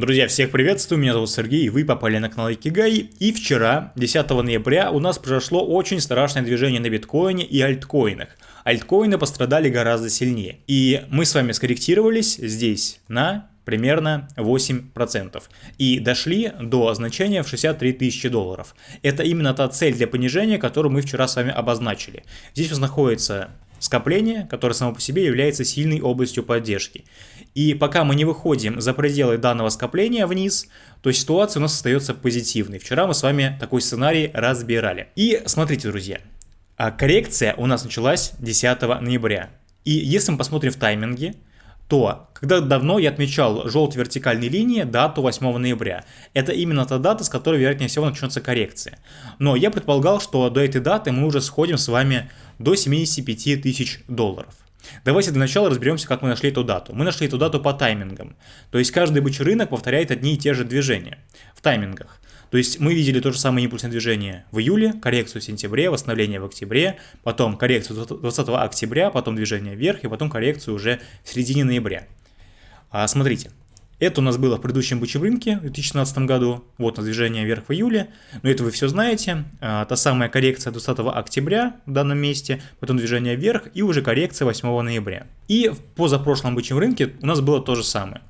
Друзья, всех приветствую, меня зовут Сергей, и вы попали на канал Икигай. И вчера, 10 ноября, у нас произошло очень страшное движение на биткоине и альткоинах. Альткоины пострадали гораздо сильнее. И мы с вами скорректировались здесь на примерно 8%. И дошли до значения в 63 тысячи долларов. Это именно та цель для понижения, которую мы вчера с вами обозначили. Здесь у нас находится скопление, которое само по себе является сильной областью поддержки. И пока мы не выходим за пределы данного скопления вниз, то ситуация у нас остается позитивной. Вчера мы с вами такой сценарий разбирали. И смотрите, друзья, а коррекция у нас началась 10 ноября. И если мы посмотрим в тайминге, то когда давно я отмечал желтые вертикальные линии дату 8 ноября. Это именно та дата, с которой, вероятнее всего, начнется коррекция. Но я предполагал, что до этой даты мы уже сходим с вами до 75 тысяч долларов. Давайте для начала разберемся, как мы нашли эту дату. Мы нашли эту дату по таймингам. То есть каждый бычий рынок повторяет одни и те же движения в таймингах. То есть мы видели то же самое импульсное движение в июле, коррекцию в сентябре, восстановление в октябре, потом коррекцию 20 октября, потом движение вверх и потом коррекцию уже в середине ноября. А, смотрите, это у нас было в предыдущем бычьем рынке в 2017 году. Вот на движение вверх в июле. Но это вы все знаете. А, та самая коррекция 20 октября в данном месте, потом движение вверх и уже коррекция 8 ноября. И в позапрошлом бычьем рынке у нас было то же самое.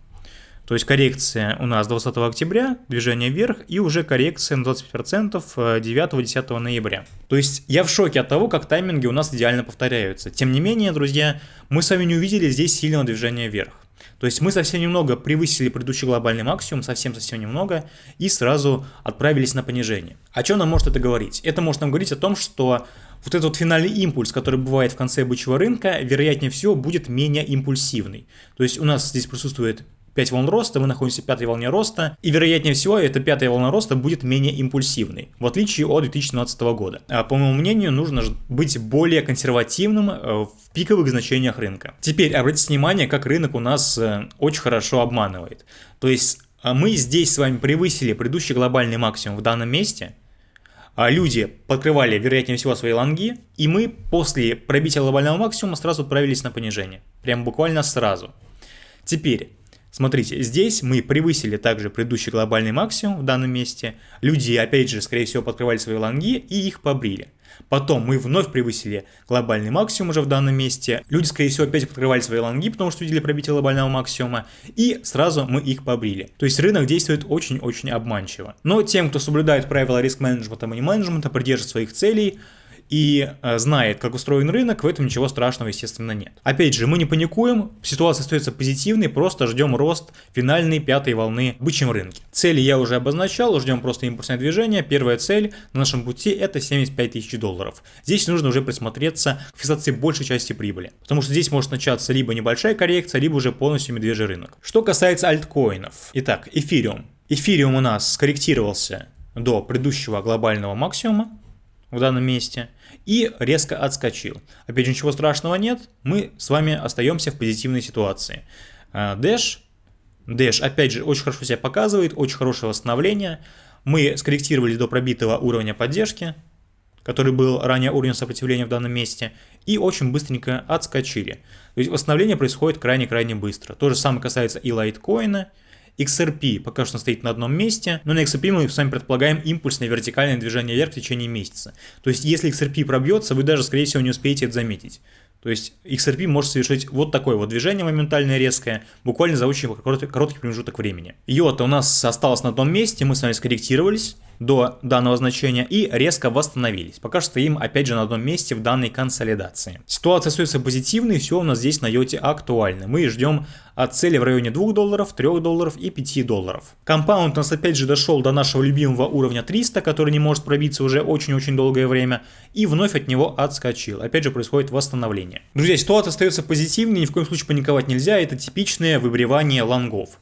То есть коррекция у нас 20 октября, движение вверх и уже коррекция на 25% 9-10 ноября. То есть я в шоке от того, как тайминги у нас идеально повторяются. Тем не менее, друзья, мы с вами не увидели здесь сильного движения вверх. То есть мы совсем немного превысили предыдущий глобальный максимум, совсем-совсем немного, и сразу отправились на понижение. О чем нам может это говорить? Это может нам говорить о том, что вот этот вот финальный импульс, который бывает в конце бычьего рынка, вероятнее всего будет менее импульсивный. То есть у нас здесь присутствует 5 волн роста, мы находимся в пятой волне роста, и вероятнее всего эта пятая волна роста будет менее импульсивной, в отличие от 2012 года. А, по моему мнению, нужно быть более консервативным э, в пиковых значениях рынка. Теперь обратите внимание, как рынок у нас э, очень хорошо обманывает. То есть а, мы здесь с вами превысили предыдущий глобальный максимум в данном месте, а люди подкрывали, вероятнее всего, свои лонги, и мы после пробития глобального максимума сразу отправились на понижение. Прям буквально сразу. Теперь, Смотрите, здесь мы превысили также предыдущий глобальный максимум в данном месте. Люди, опять же, скорее всего, подкрывали свои лонги и их побрили. Потом мы вновь превысили глобальный максимум уже в данном месте. Люди, скорее всего, опять подкрывали свои лонги, потому что видели пробитие глобального максимума. И сразу мы их побрили. То есть рынок действует очень-очень обманчиво. Но тем, кто соблюдает правила риск-менеджмента и менеджмента, придержит своих целей, и э, знает, как устроен рынок, в этом ничего страшного, естественно, нет. Опять же, мы не паникуем, ситуация остается позитивной, просто ждем рост финальной пятой волны в бычьем рынке. Цели я уже обозначал, ждем просто импульсное движение. Первая цель на нашем пути это 75 тысяч долларов. Здесь нужно уже присмотреться к фиксации большей части прибыли, потому что здесь может начаться либо небольшая коррекция, либо уже полностью медвежий рынок. Что касается альткоинов. Итак, эфириум. Эфириум у нас скорректировался до предыдущего глобального максимума, в данном месте и резко отскочил. Опять же, ничего страшного нет, мы с вами остаемся в позитивной ситуации. Dash, Dash опять же очень хорошо себя показывает, очень хорошее восстановление. Мы скорректировали до пробитого уровня поддержки, который был ранее уровнем сопротивления в данном месте, и очень быстренько отскочили. То есть восстановление происходит крайне-крайне быстро. То же самое касается и лайткоина, XRP пока что стоит на одном месте, но на XRP мы с вами предполагаем импульсное вертикальное движение вверх в течение месяца. То есть если XRP пробьется, вы даже скорее всего не успеете это заметить. То есть XRP может совершить вот такое вот движение моментальное резкое, буквально за очень короткий, промежуток времени. Йота у нас осталась на одном месте, мы с вами скорректировались до данного значения и резко восстановились. Пока что стоим опять же на одном месте в данной консолидации. Ситуация остается позитивной, все у нас здесь на йоте актуально. Мы ждем от цели в районе 2 долларов, 3 долларов и 5 долларов. Compound у нас опять же дошел до нашего любимого уровня 300, который не может пробиться уже очень-очень долгое время, и вновь от него отскочил. Опять же происходит восстановление. Друзья, ситуация остается позитивной, ни в коем случае паниковать нельзя, это типичное выбривание лонгов.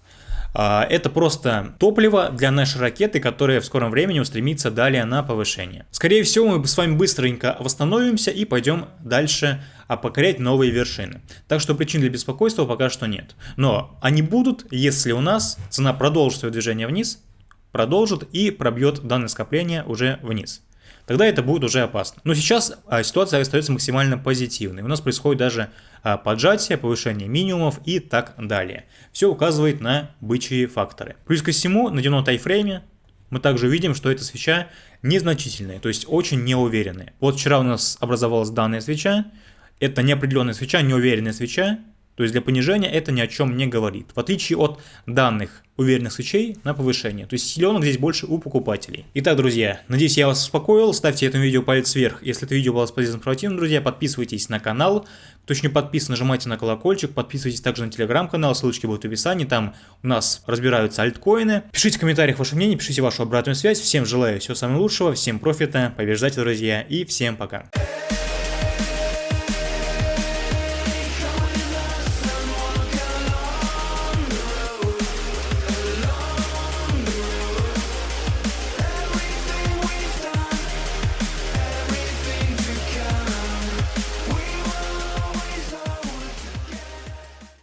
А, это просто топливо для нашей ракеты, которая в скором времени устремится далее на повышение. Скорее всего, мы с вами быстренько восстановимся и пойдем дальше а покорять новые вершины. Так что причин для беспокойства пока что нет. Но они будут, если у нас цена продолжит свое движение вниз, продолжит и пробьет данное скопление уже вниз. Тогда это будет уже опасно. Но сейчас а, ситуация остается максимально позитивной. У нас происходит даже а, поджатие, повышение минимумов и так далее. Все указывает на бычьи факторы. Плюс ко всему, на дневном тайфрейме мы также видим, что эта свеча незначительная, то есть очень неуверенная. Вот вчера у нас образовалась данная свеча, это неопределенная свеча, неуверенная свеча, то есть для понижения это ни о чем не говорит. В отличие от данных уверенных свечей на повышение. То есть силенок здесь больше у покупателей. Итак, друзья, надеюсь я вас успокоил. Ставьте этому видео палец вверх, если это видео было полезным информативным, друзья. Подписывайтесь на канал. Кто еще не подписан, нажимайте на колокольчик. Подписывайтесь также на телеграм-канал, ссылочки будут в описании. Там у нас разбираются альткоины. Пишите в комментариях ваше мнение, пишите вашу обратную связь. Всем желаю всего самого лучшего, всем профита, побеждайте, друзья, и всем пока.